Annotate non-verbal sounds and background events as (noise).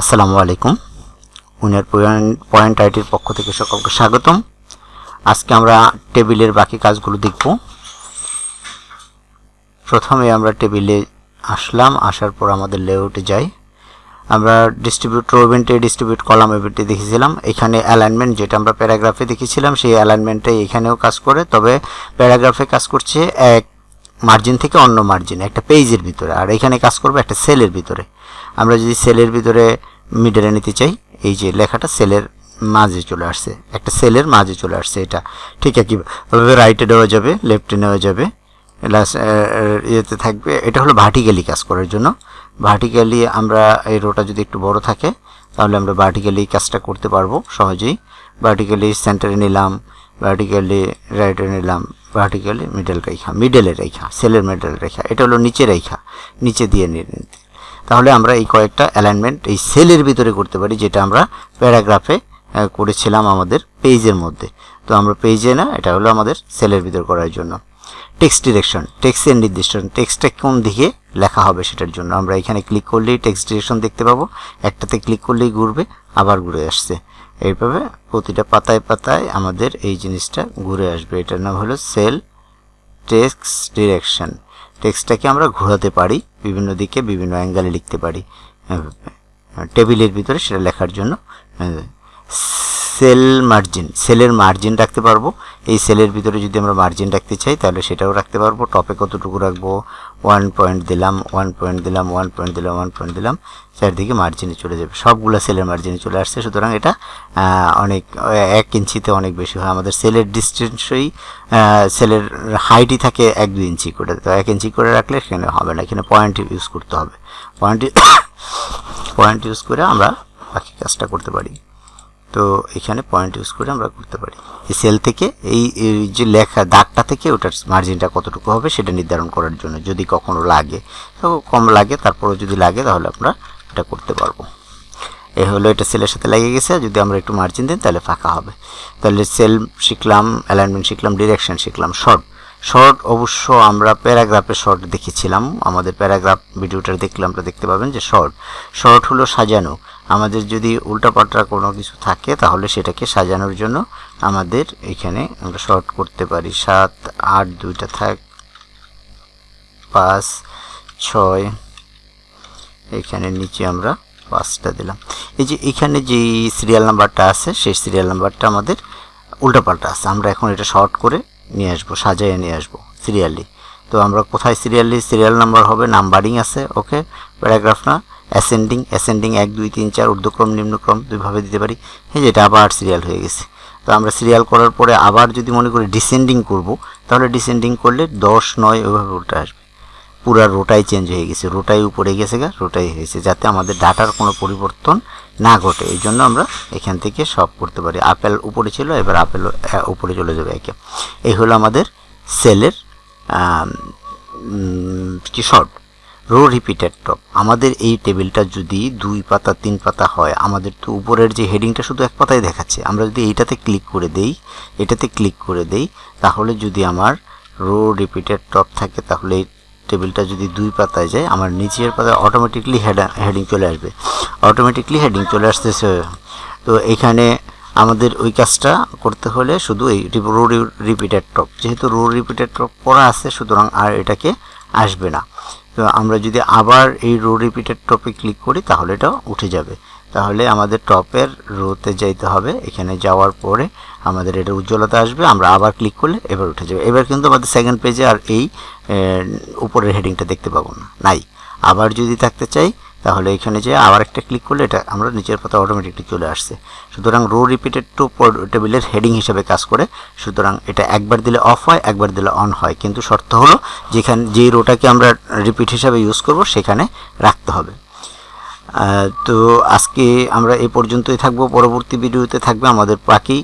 আসসালামু আলাইকুম। উনার পয়েন্ট আইটির পক্ষ থেকে সকলকে স্বাগতম। আজকে আমরা টেবিলের বাকি কাজগুলো দেখব। প্রথমে আমরা টেবিলে আসলাম, আসার পর আমাদের লেআউটে যাই। আমরা ডিস্ট্রিবিউট রো ইভেন্টে ডিস্ট্রিবিউট কলাম ইভেন্টে দেখেছিলাম। এখানে অ্যালাইনমেন্ট যেটা আমরা প্যারাগ্রাফে দেখেছিলাম, সেই অ্যালাইনমেন্টটাই এখানেও কাজ করে। তবে প্যারাগ্রাফে কাজ করছে এক মার্জিন থেকে অন্য মার্জিন একটা পেজের ভিতরে। আর এখানে কাজ করবে একটা সেলের ভিতরে। আমরা যদি সেলের ভিতরে মিডলে নিতে চাই, এই যে লেখাটা সেলের মাঝে চলে আসছে, একটা সেলের মাঝে চলে আসছে এটা। ঠিক একইভাবে রাইটে নেওয়া যাবে লেফটে নেওয়া যাবে লাস্ট ইয়েতে থাকবে। এটা হলো ভার্টিক্যালি কাজ করার জন্য। ভার্টিক্যালি আমরা এই রোটা যদি একটু বড় থাকে, তাহলে আমরা ভার্টিক্যালি কাজটা করতে পারব সহজেই। ভার্টিক্যালি সেন্টারে নিলাম ভার্টিক্যালি রাইটে নিলাম ভার্টিক্যালি মিডল রেখা মিডলের রেখা, সেলের মিডল রেখা। এটা হলো নিচে রেখা, নিচে দিয়ে নিতে তাহলে আমরা এই কয়েকটা অ্যালাইনমেন্ট এই সেলের ভিতরে করতে পারি, যেটা আমরা প্যারাগ্রাফে করেছিলাম আমাদের পেজের মধ্যে। তো আমরা পেজে না, এটা হলো আমাদের সেলের ভিতর করার জন্য। টেক্সট ডিরেকশন টেক্সটের নির্দিষ্ট টেক্সটটা কোন দিকে লেখা হবে সেটার জন্য। আমরা এখানে ক্লিক করলেই টেক্সট ডিরেকশন দেখতে পাবো। একটাতে ক্লিক করলেই ঘুরবে, আবার ঘুরে আসছে। এইভাবে প্রতিটা পাতায় পাতায় আমাদের এই জিনিসটা ঘুরে আসবে। এটার নাম হলো সেল টেক্সট ডিরেকশন টেক্সটটাকে আমরা ঘোরাতে পারি, বিভিন্ন দিকে বিভিন্ন অ্যাঙ্গেলে লিখতে পারি। টেবিলের ভিতরে সেটা লেখার জন্য সেল মার্জিন, সেলের মার্জিন রাখতে পারব। এই সেলের ভিতরে যদি আমরা মার্জিন রাখতে চাই, তাহলে সেটাও রাখতে পারব। টপে কতটুকু রাখব? ওয়ান পয়েন্ট দিলাম, ওয়ান পয়েন্ট দিলাম, ওয়ান পয়েন্ট দিলাম, ওয়ান পয়েন্ট দিলাম। চারদিকে মার্জিনে চলে যাবে। সবগুলো সেলের মার্জিনে চলে আসছে। সুতরাং এটা অনেক এক ইঞ্চিতে অনেক বেশি হয়। আমাদের সেলের ডিস্টেন্সই সেলের হাইটই থাকে এক দুই ইঞ্চি করে। তো এক ইঞ্চি করে রাখলে সেখানে হবে না। এখানে পয়েন্ট ইউজ করতে হবে। পয়েন্ট (coughs) পয়েন্ট ইউজ করে আমরা বাকি কাজটা করতে পারি। তো এখানে পয়েন্ট ইউজ করে আমরা করতে পারি। এই সেল থেকে এই যে লেখা দাগটা থেকে ওটার মার্জিনটা কতটুকু হবে সেটা নির্ধারণ করার জন্য। যদি কখনো লাগে, তো কম লাগে তারপরে যদি লাগে তাহলে আমরা এটা করতে পারব। এ হলো এটা সেলের সাথে লেগে গেছে, যদি আমরা একটু মার্জিন দিই তাহলে ফাঁকা হবে। তাহলে সেল শিখলাম অ্যালাইনমেন্ট শিখলাম ডিরেকশন শিখলাম শর্ট শর্ট, অবশ্য আমরা প্যারাগ্রাফে শর্ট দেখেছিলাম। আমাদের প্যারাগ্রাফ ভিডিওটা দেখলে আমরা দেখতে পাবেন যে শর্ট। শর্ট হলো সাজানো। আমাদের যদি উল্টাপাল্টা কোনো কিছু থাকে, তাহলে সেটাকে সাজানোর জন্য আমাদের এখানে আমরা শর্ট করতে পারি। সাত, আট, দুইটা থাক, পাঁচ, ছয়, এখানে নিচে আমরা পাঁচটা দিলাম। এই যে এখানে যে সিরিয়াল নাম্বারটা আছে, সেই সিরিয়াল নাম্বারটা আমাদের উল্টাপাল্টা আছে। আমরা এখন এটা শর্ট করে নিয়ে আসব সাজাইয়ে নিয়ে আসব সিরিয়ালি তো আমরা কোথায় সিরিয়ালি সিরিয়াল নাম্বার হবে নাম্বারিং আছে ওকে প্যারাগ্রাফ না অ্যাসেন্ডিং অ্যাসেন্ডিং এক, দুই, তিন, চার ঊর্ধ্বক্রম নিম্নক্রম দুইভাবে দিতে পারি। হ্যাঁ যেটা আবার সিরিয়াল হয়ে গেছে। তো আমরা সিরিয়াল করার পরে আবার যদি মনে করি ডিসেন্ডিং করব, তাহলে ডিসেন্ডিং করলে দশ, নয় ওইভাবে উল্টে আসবে। পুরা রোটাই চেঞ্জ হয়ে গেছে। রোটাই উপরে গেছে গা, রোটাই হয়েছে, যাতে আমাদের ডাটার কোনো পরিবর্তন না ঘটে। এই জন্য আমরা এখান থেকে সব করতে পারি। আপেল উপরে ছিল, এবার আপেল উপরে চলে যাবে একে। এই হলো আমাদের সেলের কি শর্ট রো রিপিটেড টপ আমাদের এই টেবিলটা যদি দুই পাতা, তিন পাতা হয়, আমাদের তো উপরের যে হেডিংটা শুধু এক পাতায় দেখাচ্ছে। আমরা যদি এইটাতে ক্লিক করে দেই, এটাতে ক্লিক করে দেই, তাহলে যদি আমার রো রিপিটেড টপ থাকে, তাহলে টেবিলটা যদি দুই পাতায় যায়, আমার নিচের পাতায় অটোমেটিকলি হেডিং চলে আসবে। অটোমেটিকলি হেডিং চলে আসতেছে। তো এখানে আমাদের ওই কাজটা করতে হলে শুধু এই রো রিপিটেড টপ যেহেতু রো রিপিটেড টপ করা আছে, সুতরাং আর এটাকে আসবে না। তো আমরা যদি আবার এই রো রিপিটেড টপে ক্লিক করি, তাহলে এটা উঠে যাবে। তাহলে আমাদের টপের রোতে যাইতে হবে। এখানে যাওয়ার পরে আমাদের এটা উজ্জ্বলতা আসবে। আমরা আবার ক্লিক করলে এবার উঠে যাবে। এবার কিন্তু আমাদের সেকেন্ড পেজে আর এই উপরের হেডিংটা দেখতে পাবো না। নাই। আবার যদি থাকতে চাই, তাহলে এখানে যে আবার একটা ক্লিক করলে এটা আমরা নিচের পাতা অটোমেটিকলি চলে আসছে। সুতরাং রো রিপিটেড টু টেবিলের হেডিং হিসেবে কাজ করে। সুতরাং এটা একবার দিলে অফ হয়, একবার দিলে অন হয়। কিন্তু শর্ত হলো, যেখানে, যেই রোটাকে আমরা রিপিট হিসাবে ইউজ করব, সেখানে রাখতে হবে। তো আজকে আমরা এ পর্যন্তই থাকব। পরবর্তী ভিডিওতে থাকবে আমাদের বাকি